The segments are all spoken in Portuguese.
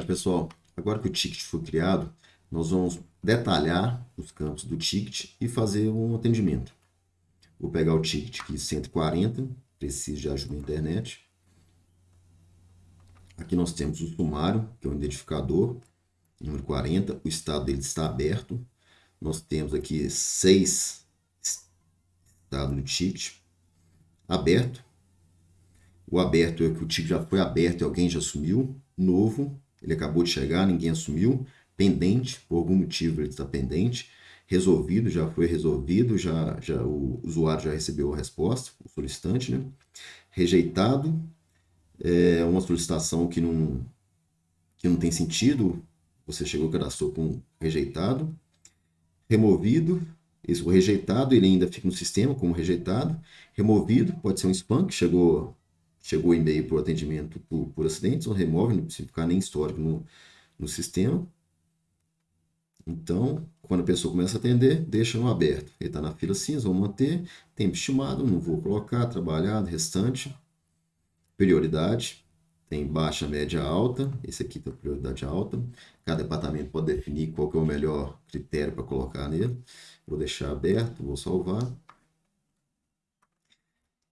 Pessoal, agora que o ticket foi criado, nós vamos detalhar os campos do ticket e fazer um atendimento. Vou pegar o ticket aqui 140, preciso de ajuda na internet. Aqui nós temos o sumário, que é o identificador, número 40, o estado dele está aberto. Nós temos aqui seis estados do ticket aberto. O aberto é que o ticket já foi aberto e alguém já assumiu. Novo, ele acabou de chegar, ninguém assumiu. Pendente, por algum motivo ele está pendente. Resolvido, já foi resolvido, já, já o usuário já recebeu a resposta, o solicitante, né? Rejeitado, é uma solicitação que não, que não tem sentido, você chegou e cadastrou com rejeitado. Removido, esse rejeitado, ele ainda fica no sistema como rejeitado. Removido, pode ser um spam que chegou chegou e-mail para o atendimento por, por acidente, ou remove, não precisa ficar nem histórico no, no sistema. Então, quando a pessoa começa a atender, deixa no aberto. Ele está na fila cinza, vamos manter. Tempo estimado, não vou colocar, trabalhado, restante. Prioridade, tem baixa, média, alta. Esse aqui tem prioridade alta. Cada departamento pode definir qual é o melhor critério para colocar nele. Vou deixar aberto, vou salvar.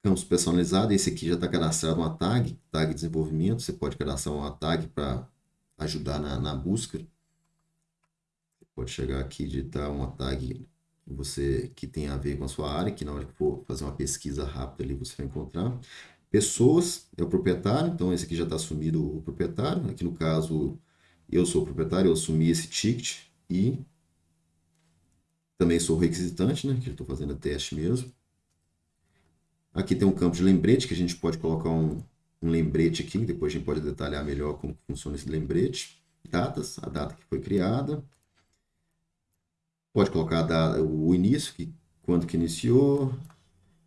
Campos personalizados, esse aqui já está cadastrado uma tag, tag de desenvolvimento. Você pode cadastrar uma tag para ajudar na, na busca. Você pode chegar aqui e digitar uma tag que, você, que tem a ver com a sua área, que na hora que for fazer uma pesquisa rápida ali você vai encontrar. Pessoas é o proprietário, então esse aqui já está assumido o proprietário. Aqui no caso, eu sou o proprietário, eu assumi esse ticket e também sou requisitante, né, que eu estou fazendo teste mesmo. Aqui tem um campo de lembrete, que a gente pode colocar um, um lembrete aqui, depois a gente pode detalhar melhor como funciona esse lembrete. Datas, a data que foi criada. Pode colocar data, o início, que, quando que iniciou,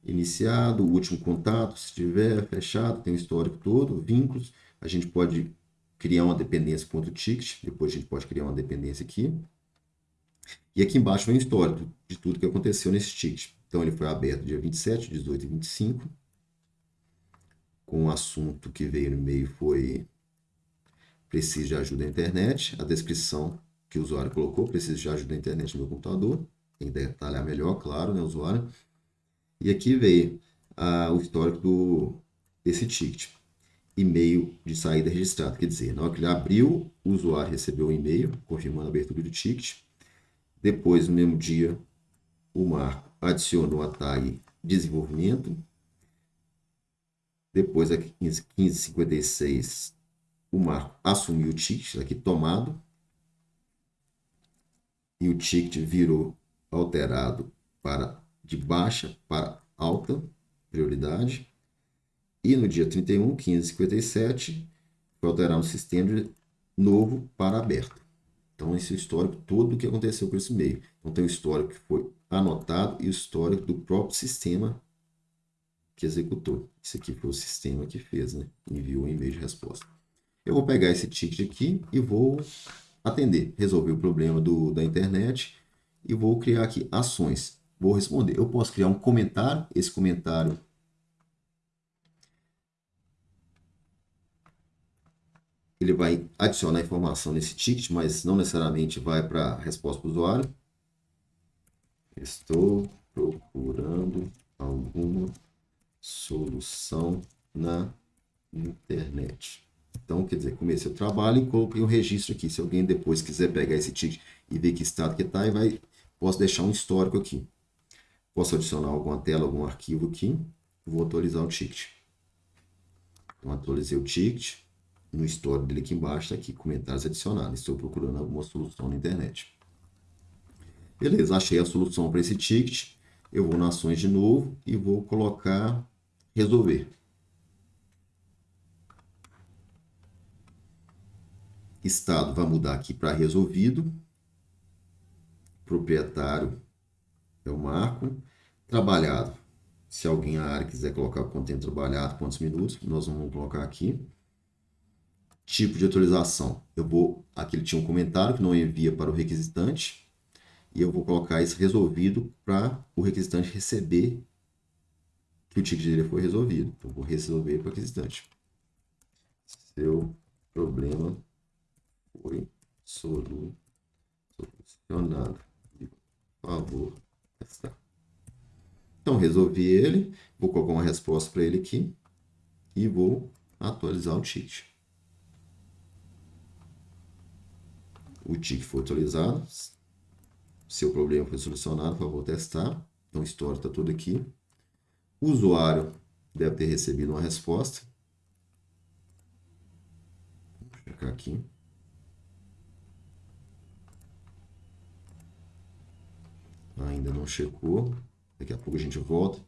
iniciado, o último contato, se tiver, fechado, tem o histórico todo, vínculos. A gente pode criar uma dependência quanto ticket, depois a gente pode criar uma dependência aqui. E aqui embaixo vem o histórico de tudo que aconteceu nesse ticket. Então, ele foi aberto dia 27, 18 e 25. Com o assunto que veio no e-mail foi preciso de ajuda na internet. A descrição que o usuário colocou, preciso de ajuda na internet no meu computador. Tem que detalhar melhor, claro, né, usuário. E aqui veio ah, o histórico do, desse ticket. E-mail de saída registrado. Quer dizer, na hora que ele abriu, o usuário recebeu um e-mail confirmando a abertura do ticket. Depois, no mesmo dia, o Marco adicionou a tag desenvolvimento. Depois, aqui 1556, o Marco assumiu o ticket aqui tomado. E o ticket virou alterado para de baixa para alta prioridade. E no dia 31, 1557, foi alterado o sistema novo para aberto. Então, esse é o histórico todo que aconteceu com esse e-mail. Então, tem o histórico que foi anotado e o histórico do próprio sistema que executou. Esse aqui foi o sistema que fez, né? Enviou um e-mail de resposta. Eu vou pegar esse ticket aqui e vou atender, resolver o problema do, da internet e vou criar aqui ações. Vou responder. Eu posso criar um comentário, esse comentário ele vai adicionar informação nesse ticket, mas não necessariamente vai para a resposta do usuário. Estou procurando alguma solução na internet. Então, quer dizer, comecei o trabalho e coloquei um registro aqui. Se alguém depois quiser pegar esse ticket e ver que estado que está, vai, posso deixar um histórico aqui. Posso adicionar alguma tela, algum arquivo aqui. Vou atualizar o ticket. Então, atualizei o ticket. No histórico dele aqui embaixo, está aqui, comentários adicionados. Estou procurando alguma solução na internet. Beleza, achei a solução para esse ticket. Eu vou nas ações de novo e vou colocar resolver. Estado vai mudar aqui para resolvido. Proprietário é o marco. Trabalhado. Se alguém na área quiser colocar o conteúdo trabalhado, quantos minutos, nós vamos colocar aqui. Tipo de atualização. Eu vou, aqui ele tinha um comentário que não envia para o requisitante e eu vou colocar isso resolvido para o requisitante receber que o ticket dele foi resolvido. Então, vou resolver para o requisitante. Seu problema solu, solucionado. Por favor, testar. Então, resolvi ele. Vou colocar uma resposta para ele aqui. E vou atualizar o ticket. O ticket foi atualizado. Seu problema foi solucionado, por favor, testar. Então, o histórico está tudo aqui. O usuário deve ter recebido uma resposta. Vou checar aqui. Ainda não checou. Daqui a pouco a gente volta.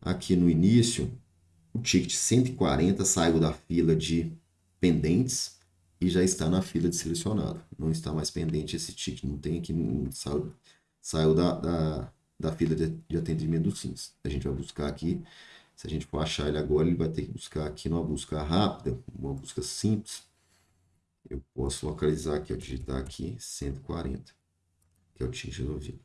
Aqui no início, o ticket 140 saiu da fila de pendentes e já está na fila de selecionado. Não está mais pendente esse ticket, não tem aqui, saiu, saiu da, da, da fila de, de atendimento do SINS. A gente vai buscar aqui, se a gente for achar ele agora, ele vai ter que buscar aqui numa busca rápida, uma busca simples. Eu posso localizar aqui, ó, digitar aqui 140, que é o ticket resolvido.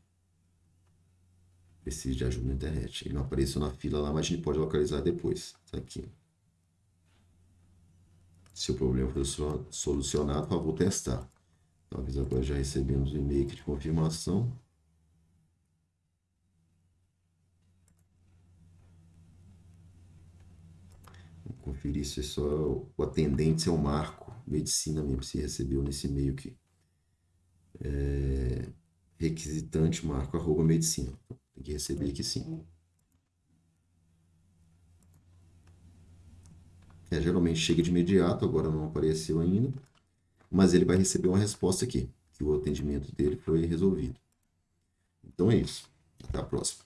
Preciso de ajuda na internet. Ele não apareceu na fila lá, mas a gente pode localizar depois. Tá aqui. Se o problema for solucionado, por favor, testar. Talvez agora já recebemos o e-mail de confirmação. Vou conferir se é só o atendente, é o Marco Medicina mesmo, se recebeu nesse e-mail aqui. É, requisitante marco arroba medicina. Tem que receber aqui sim. É, geralmente chega de imediato, agora não apareceu ainda. Mas ele vai receber uma resposta aqui, que o atendimento dele foi resolvido. Então é isso. Até a próxima.